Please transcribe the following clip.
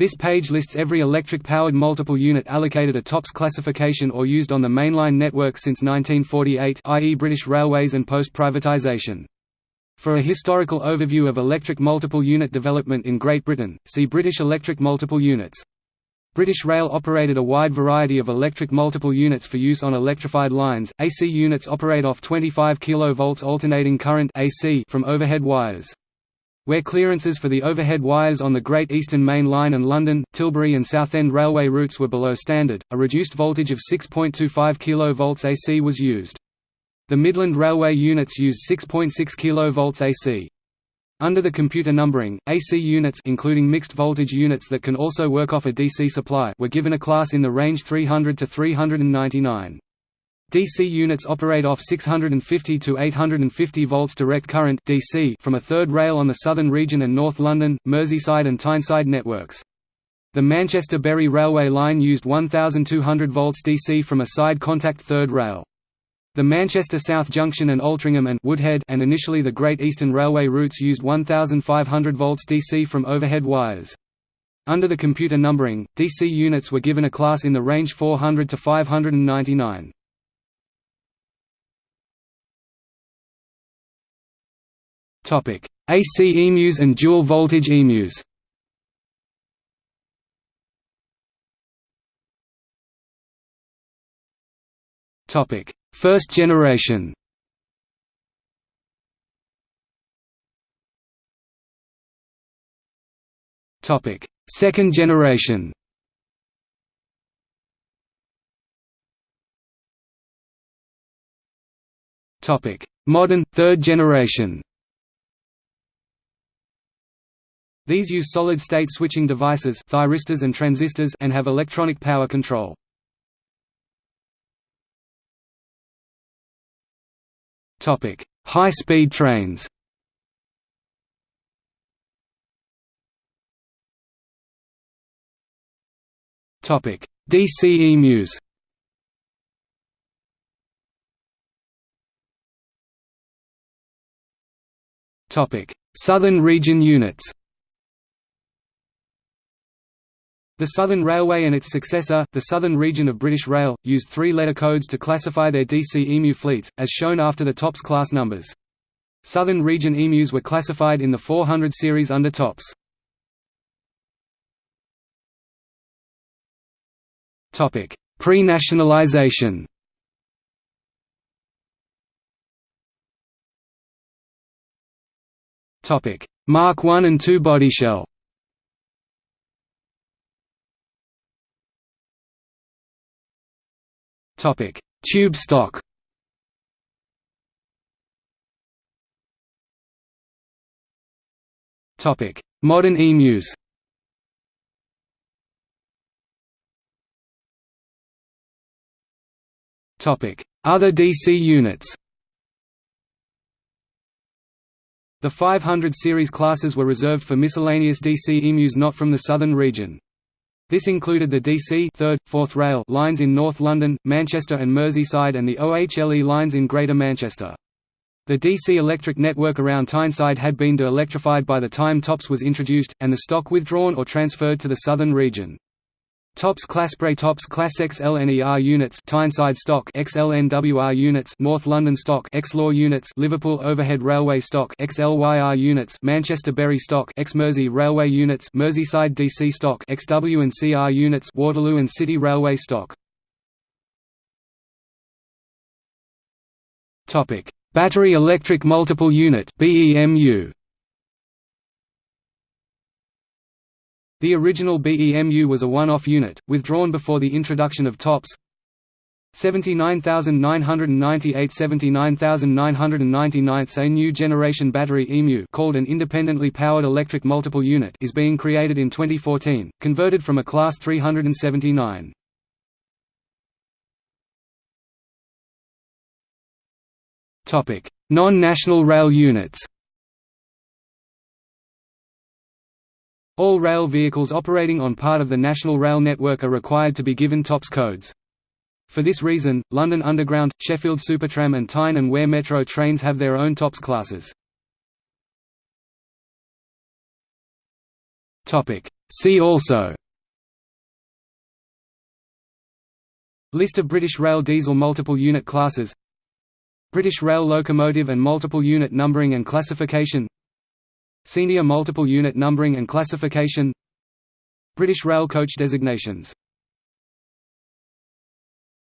This page lists every electric-powered multiple unit allocated a TOPS classification or used on the mainline network since 1948 i.e. British Railways and post-privatisation. For a historical overview of electric multiple unit development in Great Britain, see British electric multiple units. British Rail operated a wide variety of electric multiple units for use on electrified lines. AC units operate off 25 kV alternating current AC from overhead wires. Where clearances for the overhead wires on the Great Eastern Main Line and London, Tilbury and Southend Railway routes were below standard, a reduced voltage of 6.25 kV AC was used. The Midland Railway units used 6.6 kV AC. Under the computer numbering, AC units including mixed voltage units that can also work off a DC supply were given a class in the range 300 to 399. DC units operate off 650 to 850 volts direct current DC from a third rail on the Southern Region and North London, Merseyside and Tyneside networks. The Manchester-Bury Railway line used 1200 volts DC from a side contact third rail. The Manchester South Junction and Altrincham and Woodhead and initially the Great Eastern Railway routes used 1500 volts DC from overhead wires. Under the computer numbering, DC units were given a class in the range 400 to 599. Topic: AC emus and dual voltage emus. Topic: First generation. Topic: Second generation. Topic: Modern third generation. These use solid-state switching devices thyristors and, transistors and have electronic power control. High-speed trains DC emus Southern region units The Southern Railway and its successor, the Southern Region of British Rail, used three-letter codes to classify their DC EMU fleets, as shown after the TOPS class numbers. Southern Region EMUs were classified in the 400 series under TOPS. Pre-nationalisation Mark I and II bodyshell Topic: Tube stock. Topic: Modern emus. Topic: Other DC units. The 500 series classes were reserved for miscellaneous DC emus not from the southern region. This included the DC 3rd, 4th Rail lines in North London, Manchester and Merseyside and the OHLE lines in Greater Manchester. The DC electric network around Tyneside had been de-electrified by the time TOPS was introduced, and the stock withdrawn or transferred to the southern region. TOPS Claspre TOPS Class XLNER units Tyneside stock XLNWR units North London stock XLAW units Liverpool Overhead Railway stock XLYR units Manchester Bury stock X Mersey Railway units Merseyside DC stock XW and CR units Waterloo and City Railway stock. Topic. Battery Electric Multiple Unit BEMU The original BEMU was a one-off unit, withdrawn before the introduction of TOPS. 79998 79999 A new generation battery EMU called an independently powered electric multiple unit is being created in 2014, converted from a Class 379. Non-national rail units All rail vehicles operating on part of the national rail network are required to be given TOPS codes. For this reason, London Underground, Sheffield Supertram and Tyne and Wear Metro trains have their own TOPS classes. See also List of British Rail diesel multiple unit classes British Rail locomotive and multiple unit numbering and classification Senior multiple unit numbering and classification. British Rail coach designations